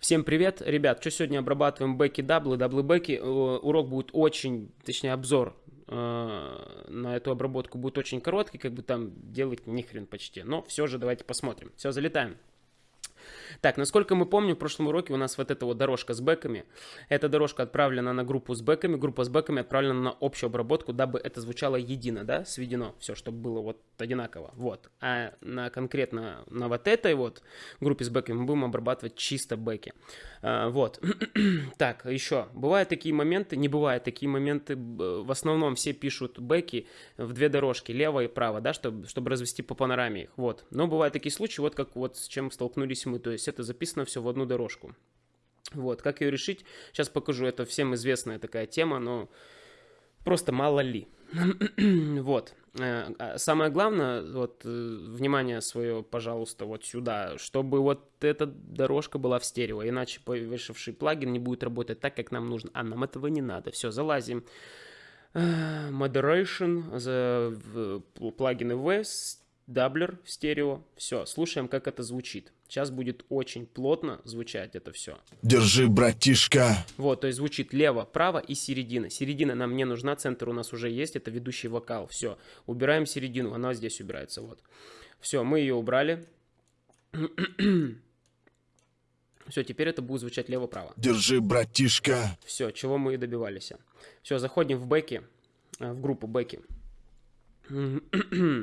Всем привет, ребят, что сегодня обрабатываем бэки даблы, даблы бэки, э, урок будет очень, точнее обзор э, на эту обработку будет очень короткий, как бы там делать ни хрен почти, но все же давайте посмотрим. Все, залетаем. Так, насколько мы помним, в прошлом уроке у нас вот эта вот дорожка с бэками. Эта дорожка отправлена на группу с бэками, группа с бэками отправлена на общую обработку, дабы это звучало едино, да, сведено, все, чтобы было вот одинаково, вот. А на конкретно на вот этой вот группе с бэками мы будем обрабатывать чисто бэки. А, вот. так, еще, бывают такие моменты, не бывают такие моменты, в основном все пишут бэки в две дорожки, лево и право, да, чтобы, чтобы развести по панораме их, вот. Но бывают такие случаи, вот как вот с чем столкнулись мы, то есть это записано все в одну дорожку. Вот, как ее решить, сейчас покажу, это всем известная такая тема, но просто мало ли. вот. Э, а самое главное, вот, э, внимание свое, пожалуйста, вот сюда, чтобы вот эта дорожка была в стерео, иначе повешавший плагин не будет работать так, как нам нужно. А нам этого не надо. Все, залазим. Э, modulation, за плагины Waves, doubler в стерео. Все, слушаем, как это звучит. Сейчас будет очень плотно звучать это все. Держи, братишка. Вот, то есть звучит лево, право и середина. Середина нам не нужна, центр у нас уже есть, это ведущий вокал. Все, убираем середину, она здесь убирается, вот. Все, мы ее убрали. Все, теперь это будет звучать лево-право. Держи, братишка. Все, чего мы и добивались. Все, заходим в бэки, э, в группу бэки.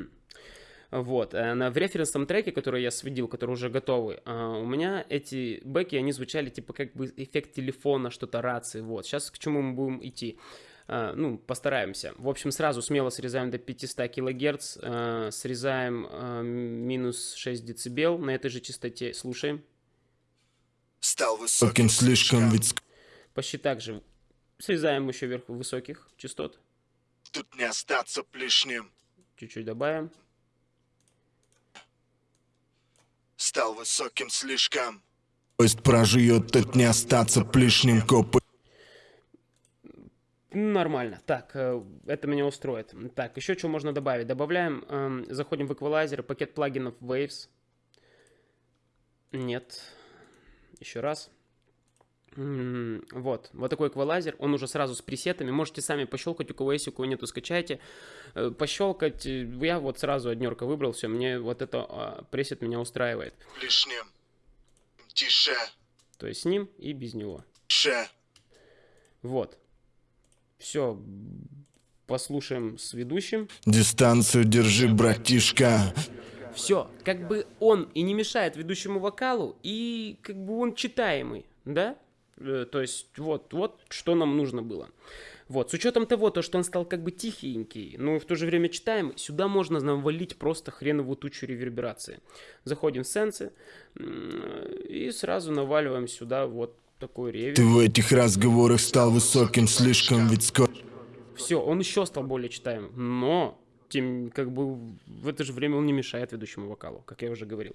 Вот. Э, в референсном треке, который я сведил, который уже готовый, а, у меня эти бэки, они звучали типа как бы эффект телефона, что-то рации. Вот. Сейчас к чему мы будем идти? Uh, ну, постараемся. В общем, сразу смело срезаем до 500 кГц, срезаем минус 6 дБ на этой же частоте, слушаем. Стал высоким слишком ведь... Почти так же. Срезаем еще вверх высоких частот. Тут не остаться лишним. Чуть-чуть добавим. Стал высоким слишком. Пусть проживет, тут не остаться плешним копы. Нормально. Так, э, это меня устроит. Так, еще что можно добавить? Добавляем, эм, заходим в эквалайзер, пакет плагинов Waves. Нет. Еще раз. Вот, вот такой эквалайзер, он уже сразу с пресетами, можете сами пощелкать, у кого есть, у кого нету, скачайте, э, пощелкать, э, я вот сразу однерка выбрал, все, мне вот это а, пресет меня устраивает. Лишним, тише. То есть с ним и без него. Ше. Вот, все, послушаем с ведущим. Дистанцию держи, братишка. Все, как бы он и не мешает ведущему вокалу, и как бы он читаемый, да? Э, то есть вот, вот что нам нужно было. Вот, с учетом того, то, что он стал как бы тихенький, но в то же время читаем, сюда можно навалить просто хреновую тучу реверберации. Заходим в сенсы и сразу наваливаем сюда вот такой ревер. Ты в этих разговорах стал высоким слишком, ведь скоро... Все, он еще стал более читаемым, но тем, как бы в это же время он не мешает ведущему вокалу, как я уже говорил.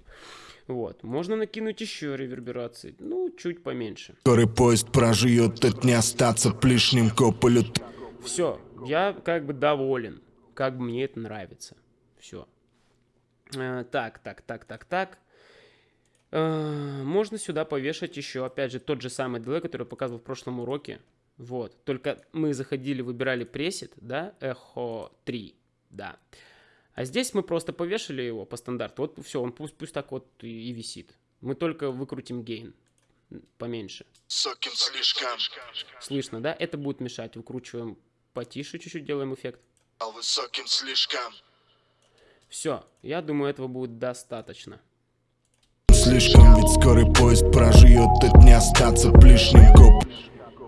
Вот. Можно накинуть еще реверберации, ну, чуть поменьше. Который поезд проживет, тут не остаться плешним кополю. Все, я как бы доволен, как бы мне это нравится. Все. Э, так, так, так, так, так. Э, можно сюда повешать еще, опять же, тот же самый дилей, который я показывал в прошлом уроке. Вот. Только мы заходили, выбирали пресет, да, эхо 3, да. А здесь мы просто повешали его по стандарту. Вот все, он пусть, пусть так вот и, и висит. Мы только выкрутим гейн поменьше. Соким слишком. Слышно, да? Это будет мешать. Выкручиваем потише чуть-чуть, делаем эффект. Высоким слишком. Все, я думаю, этого будет достаточно. Слишком, ведь скорый поезд проживет, тут не остаться лишним коп.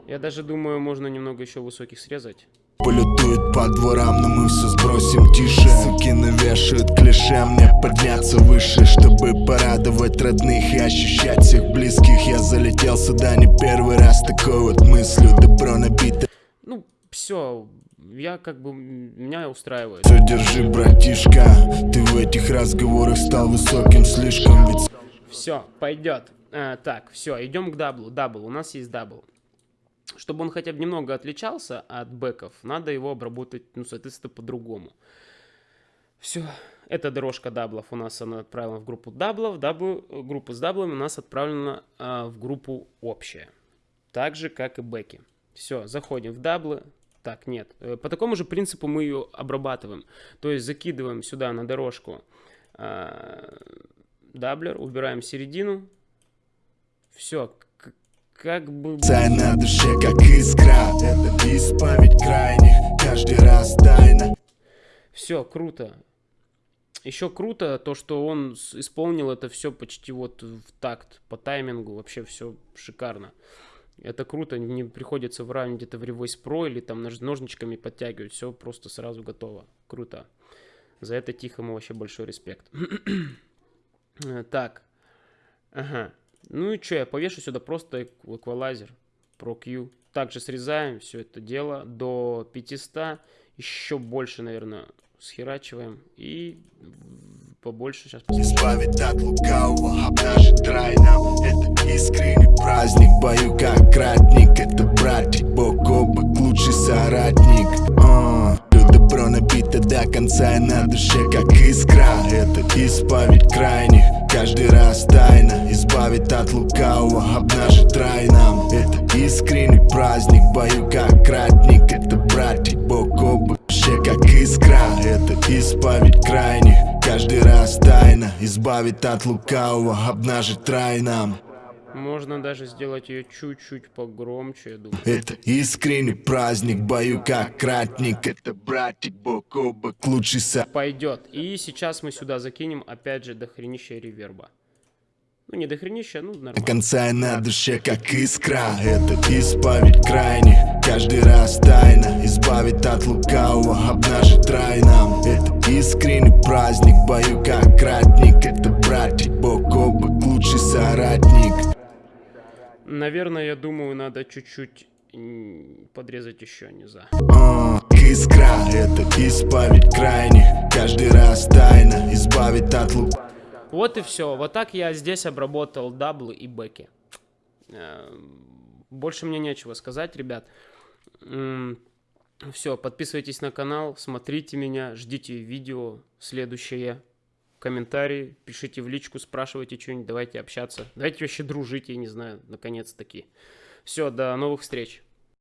Я даже думаю, можно немного еще высоких срезать. Полетует по дворам, но мы все сбросим тише. Суки навешают клише, мне подняться выше Чтобы порадовать родных и ощущать всех близких. Я залетел сюда не первый раз такой вот мыслью Добро набито. Ну, все, я как бы, меня устраивает. Все, держи, братишка, ты в этих разговорах стал высоким слишком ведь... Все, пойдет а, Так, все, идем к даблу, дабл, у нас есть дабл чтобы он хотя бы немного отличался от бэков, надо его обработать, ну, соответственно, по-другому. Все, эта дорожка даблов у нас она отправлена в группу даблов, даблы, группу с даблами у нас отправлена а, в группу общая. Так же, как и бэки. Все, заходим в даблы. Так, нет. Э, по такому же принципу мы ее обрабатываем. То есть закидываем сюда на дорожку а, doubler, убираем середину. Все, как бы... Цай на душе, как искра Это исповедь крайних Каждый раз тайна Все, круто. Еще круто то, что он исполнил это все почти вот в такт, по таймингу, вообще все шикарно. Это круто, не приходится выравнивать где-то в Revoice Pro или там ножничками подтягивать, все просто сразу готово. Круто. За это Тихому вообще большой респект. так, ага. Ну и что, я повешу сюда просто эквалайзер Pro Q. Также срезаем все это дело до 500, еще больше, наверное, схерачиваем. И побольше сейчас Избавить от лукавого, обнажить рай Это искренний праздник, бою как ратник Это братик, бок о бок, лучший соратник. Uh, Добро набито до конца и на душе как искра. Это исповедь крайних, каждый раз тайна. Избавить от лукавого, обнажить рай нам. Это искренний праздник, бою как ратник. Это братик, бок о бок вообще как искра. Это исповедь крайних. Каждый раз тайна. Избавит от лукавого Обнажить рай нам можно даже сделать ее чуть-чуть погромче, я думаю. Это искренний праздник, бою как кратник. Это братик бок о бок, лучший со... Пойдет. И сейчас мы сюда закинем, опять же, дохренища реверба. Ну, не дохренища, ну, нормально. До конца на душе, как искра Это исповедь крайних Каждый раз тайна Избавит от лукавого Обнажит рай нам Это искренний праздник Бою как ратник Это братик бок о бок Лучший соратник Наверное, я думаю, надо чуть-чуть подрезать еще низа. Uh, искра, это исповедь крайних Каждый раз тайна избавит от лук вот и все. Вот так я здесь обработал даблы и бэки. Эм, больше мне нечего сказать, ребят. Все, подписывайтесь на канал, смотрите меня, ждите видео следующее. Комментарии, пишите в личку, спрашивайте что-нибудь, давайте общаться. Давайте вообще дружить, я не знаю, наконец-таки. Все, до новых встреч.